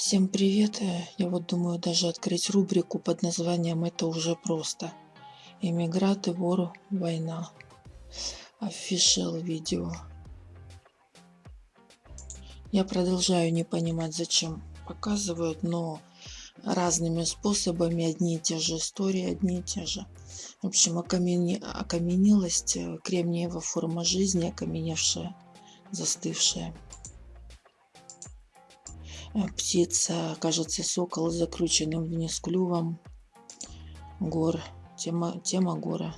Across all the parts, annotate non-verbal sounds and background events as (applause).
Всем привет! Э, Я вот думаю даже открыть рубрику под названием «Это уже просто». Иммигранты, вор, война. Official видео. Я продолжаю не понимать, зачем показывают, но разными способами одни и те же истории, одни и те же. В общем, окаменелость, э, кремниевая форма жизни, окаменевшая, застывшая. Э, птица, кажется, сокол закрученным вниз клювом. Гор. Тема, тема гора.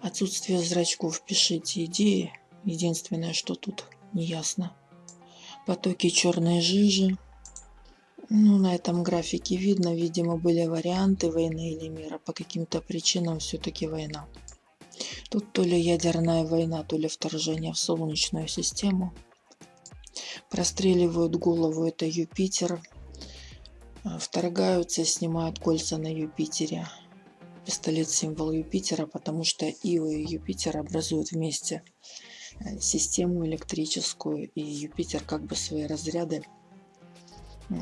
Отсутствие зрачков. Пишите идеи. Единственное, что тут не ясно. Потоки черной жижи. Ну, на этом графике видно, видимо, были варианты войны или мира. По каким-то причинам все-таки война. Тут то ли ядерная война, то ли вторжение в Солнечную систему. Простреливают голову, это Юпитер. А, вторгаются, снимают кольца на Юпитере. Пистолет символ Юпитера, потому что Ио и Юпитер образуют вместе э, систему электрическую, и Юпитер как бы свои разряды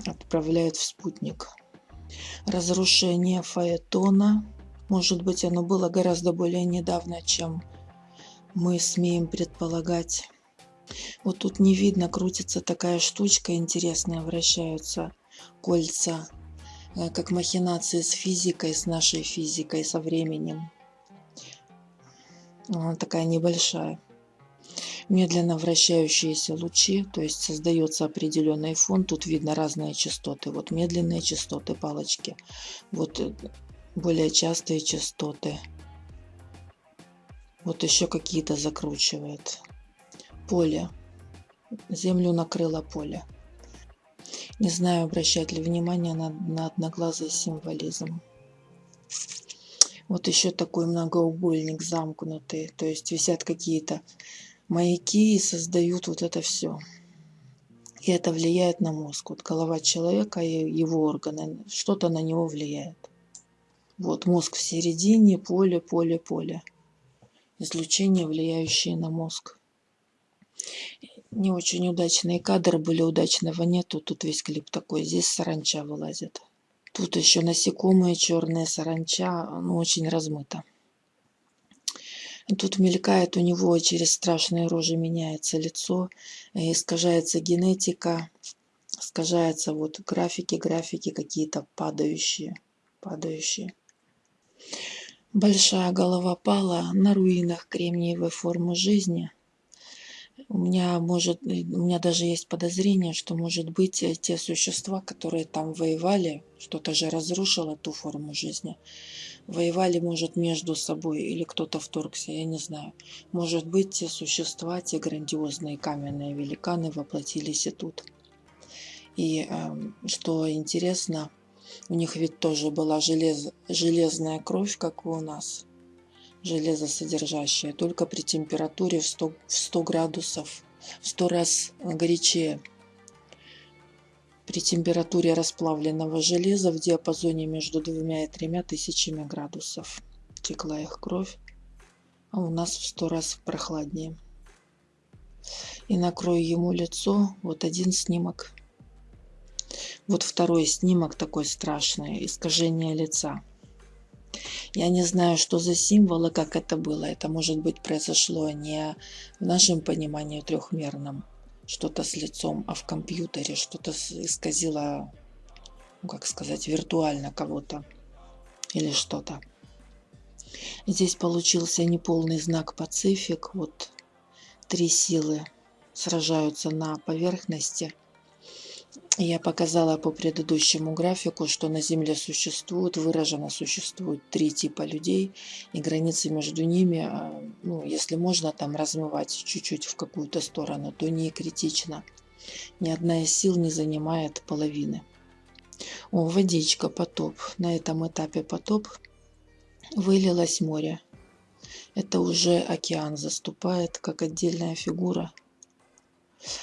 отправляет в спутник. Разрушение Фаэтона. Может быть, оно было гораздо более недавно, чем мы смеем предполагать. Вот тут не видно, крутится такая штучка интересная, вращаются кольца, э, как махинации с физикой, с нашей физикой, со временем. Она такая небольшая. Медленно вращающиеся лучи, то есть создается определенный фон. Тут видно разные частоты. Вот медленные частоты, палочки. Вот э, более частые частоты. Вот еще какие-то закручивает поле. Землю накрыло поле. Не знаю, обращать ли внимание на, на одноглазый символизм. Вот еще такой многоугольник замкнутый. То есть висят какие-то маяки и создают вот это все. И это влияет на мозг. Вот голова человека и его органы, что-то на него влияет. Вот мозг в середине, поле, поле, поле. Излучение, влияющее на мозг не очень удачные кадры были, удачного нету. Тут весь клип такой, здесь саранча вылазит. Тут еще насекомые, черные саранча, ну очень размыто. Тут мелькает у него через страшные рожи меняется лицо, искажается генетика, искажается вот графики, графики какие-то падающие, падающие. Большая голова пала на руинах кремниевой формы жизни – у меня может, у меня даже есть подозрение, что может быть э, те существа, которые там воевали, что-то же разрушило ту форму жизни, воевали, может, между собой или кто-то вторгся, я не знаю. Может быть, те существа, те грандиозные каменные великаны воплотились и тут. И э, что интересно, у них ведь тоже была желез, железная кровь, как и у нас железосодержащее, только при температуре в 100, в 100 градусов, в 100 раз горячее. При температуре расплавленного железа в диапазоне между двумя и тремя тысячами градусов текла их кровь, а у нас в 100 раз прохладнее. И накрою ему лицо, вот один снимок. Вот второй снимок такой страшный, искажение лица. Я не знаю, что за символы, как это было. Это, может быть, произошло не в нашем понимании трехмерном, что-то с лицом, а в компьютере, что-то исказило, ну, как сказать, виртуально кого-то или что-то. Здесь получился неполный знак Пацифик. Вот три силы сражаются на поверхности – я показала по предыдущему графику, что на Земле существует, выражено существует три типа людей, и границы между ними, а, ну, если можно там размывать чуть-чуть в какую-то сторону, то не критично. Ни одна из сил не занимает половины. О, водичка, потоп. На этом этапе потоп вылилось море. Это уже океан заступает как отдельная фигура –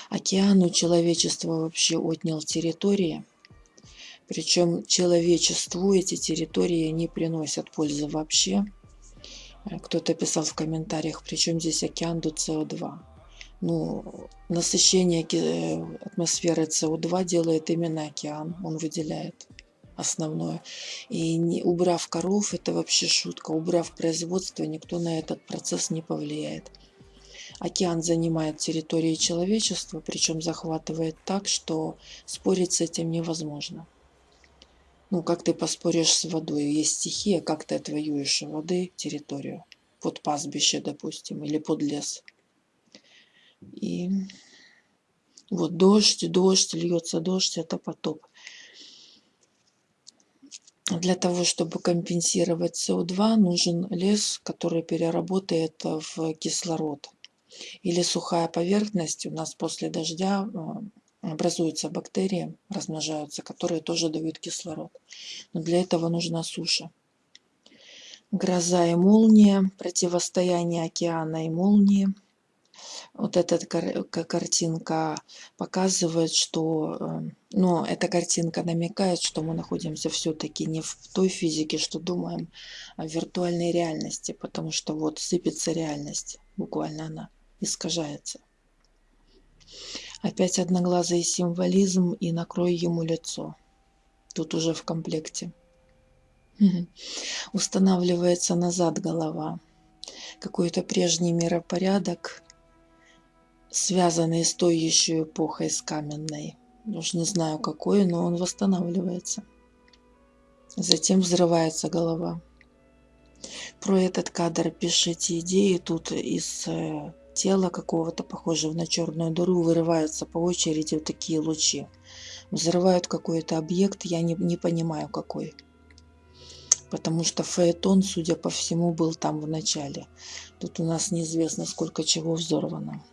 Океан у человечества вообще отнял территории. Причем человечеству эти территории не приносят пользы вообще. Кто-то писал в комментариях, причем здесь океан до СО2. ну, насыщение э, атмосферы СО2 делает именно океан, он выделяет основное. И не, убрав коров, это вообще шутка, убрав производство, никто на этот процесс не повлияет. Океан занимает территории человечества, причем захватывает так, что спорить с этим невозможно. Ну, как ты поспоришь с водой? Есть стихия, как ты отвоюешь воды территорию? Под пастбище, допустим, или под лес. И вот дождь, дождь, льется дождь, это потоп. Для того, чтобы компенсировать СО2, нужен лес, который переработает в кислород. Или сухая поверхность. У нас после дождя образуются бактерии, размножаются, которые тоже дают кислород. Но для этого нужна суша. Гроза и молния, противостояние океана и молнии – вот эта картинка показывает, что, эм, ну, эта картинка намекает, что мы находимся все-таки не в той физике, что думаем, а в виртуальной реальности, потому что вот сыпется реальность, буквально она искажается. Опять одноглазый символизм и накрой ему лицо. Тут уже в комплекте. Устанавливается назад голова. Какой-то прежний миропорядок связанный с той еще эпохой, с каменной. Уж не знаю какой, но он восстанавливается. Затем взрывается голова. Про этот кадр пишите идеи. Тут из э, тела какого-то, похожего на черную дыру, вырываются по очереди вот такие лучи. Взрывают какой-то объект, я не, не понимаю какой. Потому что фаэтон, судя по всему, был там в начале. Тут у нас неизвестно, сколько чего взорвано.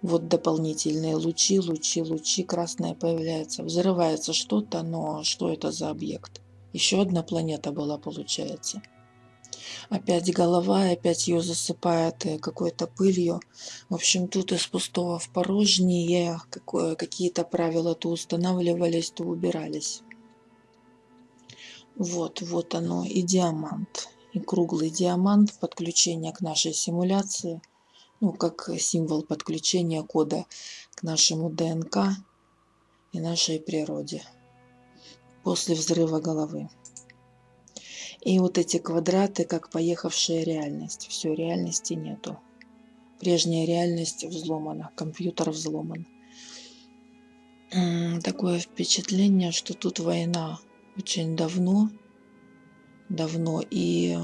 Вот дополнительные лучи, лучи, лучи, красное появляется. Взрывается что-то, но что это за объект? Еще одна планета была, получается. Опять голова, опять ее засыпает какой-то пылью. В общем, тут из пустого в порожнее какие-то правила то устанавливались, то убирались. Вот, вот оно и диамант. И круглый диамант, подключение к нашей симуляции – ну, как символ подключения кода к нашему ДНК и нашей природе после взрыва головы. И вот эти квадраты, как поехавшая реальность. Все, реальности нету. Прежняя реальность взломана, компьютер взломан. Такое впечатление, что тут война очень давно, давно, и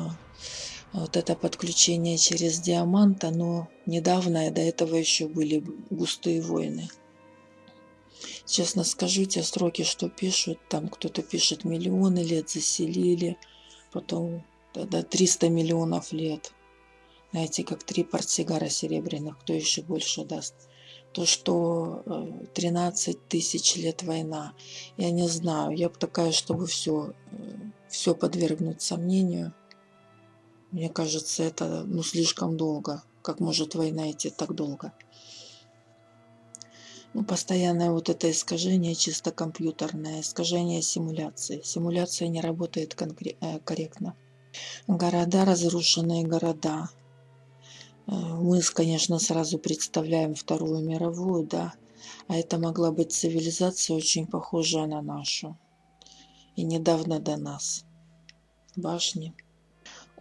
вот это подключение через диамант, оно недавно, до этого еще были густые войны. Честно скажу, те сроки, что пишут, там кто-то пишет миллионы лет заселили, потом до 300 миллионов лет. Знаете, как три портсигара серебряных, кто еще больше даст. То, что 13 э, тысяч лет война, я не знаю, я бы такая, чтобы все, э, все подвергнуть сомнению. Мне кажется, это ну, слишком долго. Как может война идти так долго? Ну, постоянное вот это искажение чисто компьютерное, искажение симуляции. Симуляция не работает э, корректно. Города, разрушенные города. Э, мы, конечно, сразу представляем Вторую мировую, да, а это могла быть цивилизация очень похожая на нашу. И недавно до нас. Башни.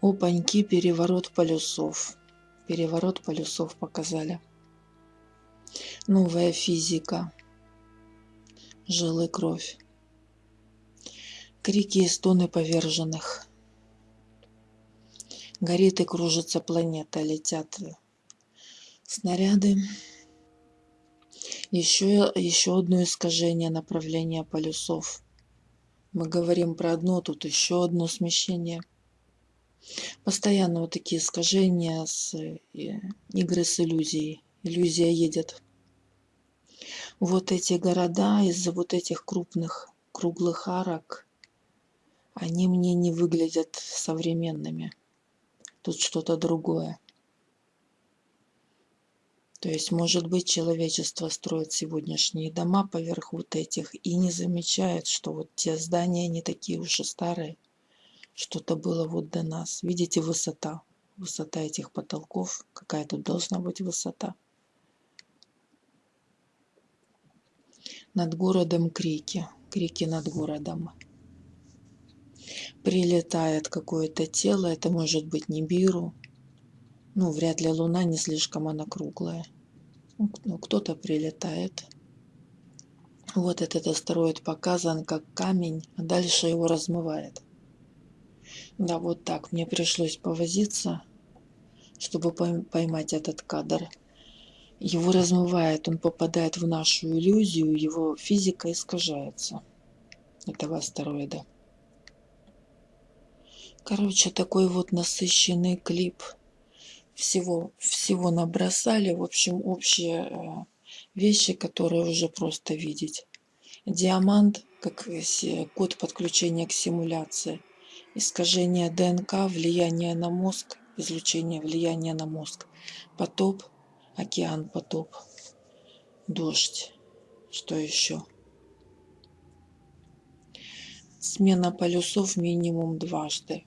Опаньки, переворот полюсов. Переворот полюсов показали. Новая физика. Жилы кровь. Крики и стоны поверженных. Горит и кружится планета, летят снаряды. Еще, еще одно искажение направления полюсов. Мы говорим про одно, тут еще одно смещение – Постоянно вот такие искажения с э, игры с иллюзией. Иллюзия едет. Вот эти города из-за вот этих крупных круглых арок, они мне не выглядят современными. Тут что-то другое. То есть, может быть, человечество строит сегодняшние дома поверх вот этих и не замечает, что вот те здания не такие уж и старые что-то было вот до нас. Видите, высота. Высота этих потолков. Какая тут должна быть высота. Над городом крики. Крики над городом. Прилетает какое-то тело. Это может быть Нибиру. Ну, вряд ли Луна не слишком она круглая. Ну, ну кто-то прилетает. Вот этот астероид показан как камень, а дальше его размывает. Да, вот так. Мне пришлось повозиться, чтобы поймать этот кадр. Его размывает, он попадает в нашу иллюзию, его физика искажается, этого астероида. Короче, такой вот насыщенный клип. Всего, всего набросали. В общем, общие э, вещи, которые уже просто видеть. Диамант, как код подключения к симуляции искажение ДНК, влияние на мозг, излучение влияния на мозг, потоп, океан потоп, дождь, что еще? Смена полюсов минимум дважды.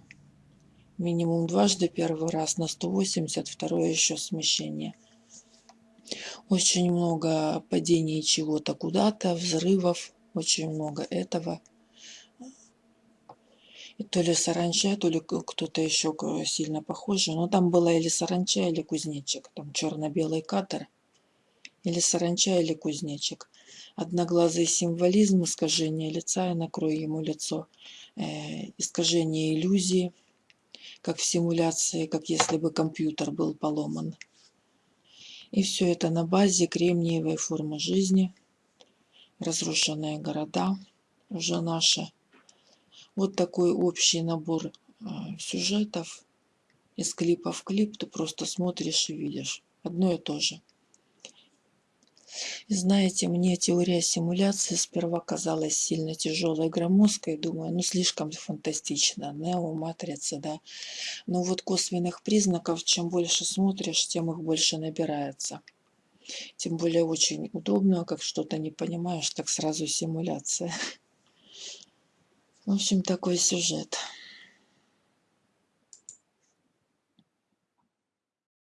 Минимум дважды, первый раз на 180, второе еще смещение. Очень много падений чего-то куда-то, взрывов, очень много этого то ли саранча, то ли кто-то еще сильно похожий. Но там была или саранча, или кузнечик. Там черно-белый кадр. Или саранча, или кузнечик. Одноглазый символизм, искажение лица, я накрою ему лицо. Э, искажение иллюзии, как в симуляции, как если бы компьютер был поломан. И все это на базе кремниевой формы жизни. Разрушенные города уже наши вот такой общий набор а, сюжетов из клипа в клип. Ты просто смотришь и видишь. Одно и то же. И знаете, мне теория симуляции сперва казалась сильно тяжелой громоздкой. Думаю, ну слишком фантастично. Нео, матрица, да. Но вот косвенных признаков, чем больше смотришь, тем их больше набирается. Тем более очень удобно, как что-то не понимаешь, так сразу симуляция. (laughs) в общем такой сюжет.